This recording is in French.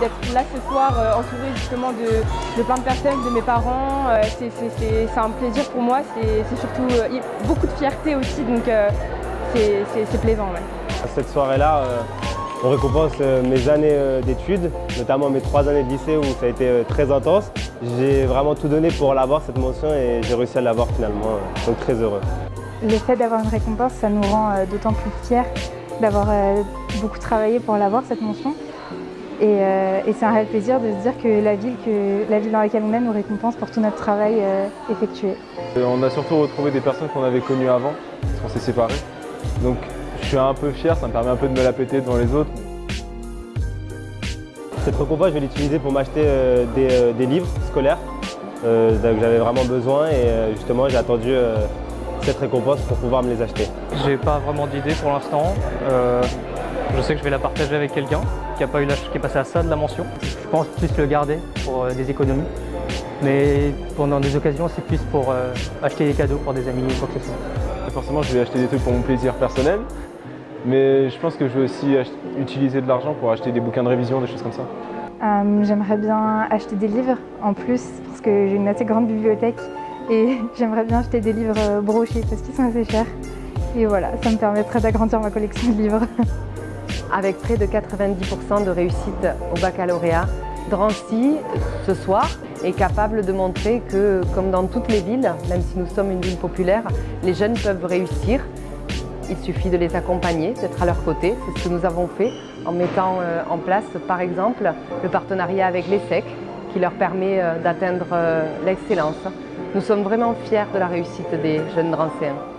D'être là ce soir euh, entouré justement de, plein de personnes, de mes parents, euh, c'est- un plaisir pour moi, c'est surtout euh, beaucoup de fierté aussi, donc euh, c'est plaisant. Cette soirée-là, on récompense euh, mes années euh, d'études, notamment mes trois années de lycée où ça a été euh, très intense. J'ai vraiment tout donné pour l'avoir, cette mention, et j'ai réussi à l'avoir finalement, donc très heureux. Le fait d'avoir une récompense, ça nous rend d'autant plus fiers d'avoir beaucoup travaillé pour l'avoir, cette mention. Et, euh, et c'est un réel plaisir de se dire que la ville, que la ville dans laquelle on est nous récompense pour tout notre travail euh, effectué. On a surtout retrouvé des personnes qu'on avait connues avant, parce qu'on s'est séparés. Donc je suis un peu fier, ça me permet un peu de me la péter devant les autres. Cette récompense, je vais l'utiliser pour m'acheter euh, des, euh, des livres scolaires euh, dont j'avais vraiment besoin et euh, justement j'ai attendu euh, cette récompense pour pouvoir me les acheter. J'ai pas vraiment d'idée pour l'instant. Euh, je sais que je vais la partager avec quelqu'un qui, a pas eu la- qui est passé à ça de la mention. Je pense plus le garder pour euh, des économies. Mais pendant des occasions, c'est plus pour euh, acheter des cadeaux pour des amis ou quoi que ce soit. Forcément, je vais acheter des trucs pour mon plaisir personnel, mais je pense que je vais aussi utiliser de l'argent pour acheter des bouquins de révision, des choses comme ça. Euh, J'aimerais bien acheter des livres en plus parce que j'ai une assez grande bibliothèque et j'aimerais bien acheter des livres euh, brochés parce qu'ils sont assez chers. Et voilà, ça me permettrait d'agrandir ma collection de livres. avec près de 90% de réussite au baccalauréat. Drancy, ce soir, est capable de montrer que, comme dans toutes les villes, même si nous sommes une ville populaire, les jeunes peuvent réussir. Il suffit de les accompagner, d'être à leur côté. C'est ce que nous avons fait en mettant euh, en place, par exemple, le partenariat avec l'ESSEC, qui leur permet euh, d'atteindre euh, l'excellence. Nous sommes vraiment fiers de la réussite des jeunes Drancéens.